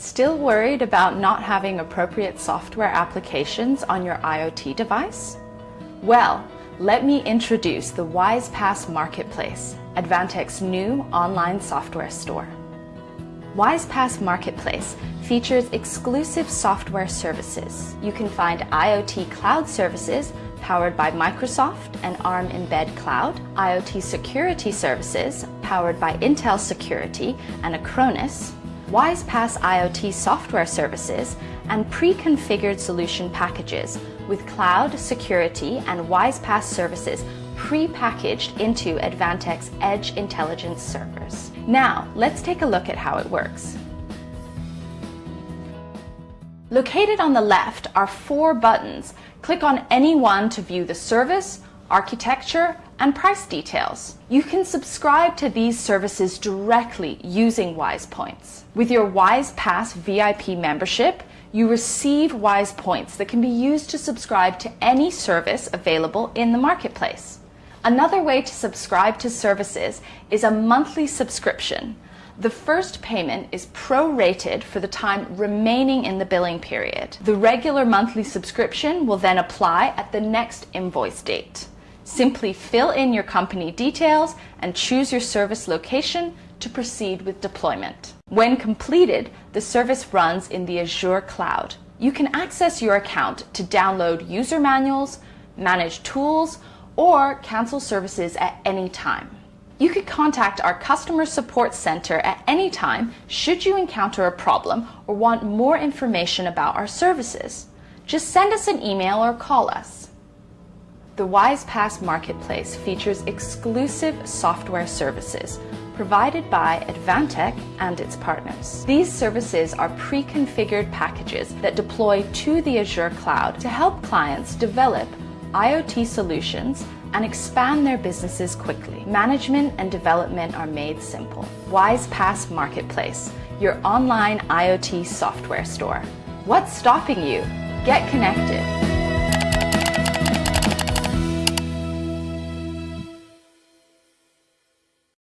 Still worried about not having appropriate software applications on your IoT device? Well, let me introduce the WISE-PaaS Marketplace, Advantech's new online software store. WISE-PaaS Marketplace features exclusive software services. You can find IoT cloud services powered by Microsoft and ARM Mbed Cloud, IoT security services powered by Intel Security and Acronis, WISE-PaaS IoT software services, and pre-configured solution packages with cloud, security, and WISE-PaaS services pre-packaged into Advantech's Edge Intelligence servers. Now, let's take a look at how it works. Located on the left are four buttons. Click on any one to view the service, architecture, and price details. You can subscribe to these services directly using Wise Points. With your WISE-PaaS VIP membership, you receive Wise Points that can be used to subscribe to any service available in the marketplace. Another way to subscribe to services is a monthly subscription. The first payment is prorated for the time remaining in the billing period. The regular monthly subscription will then apply at the next invoice date. Simply fill in your company details and choose your service location to proceed with deployment. When completed, the service runs in the Azure cloud. You can access your account to download user manuals, manage tools, or cancel services at any time. You could contact our customer support center at any time should you encounter a problem or want more information about our services. Just send us an email or call us. The WISE-PaaS Marketplace features exclusive software services provided by Advantech and its partners. These services are pre-configured packages that deploy to the Azure cloud to help clients develop IoT solutions and expand their businesses quickly. Management and development are made simple. WISE-PaaS Marketplace, your online IoT software store. What's stopping you? Get connected.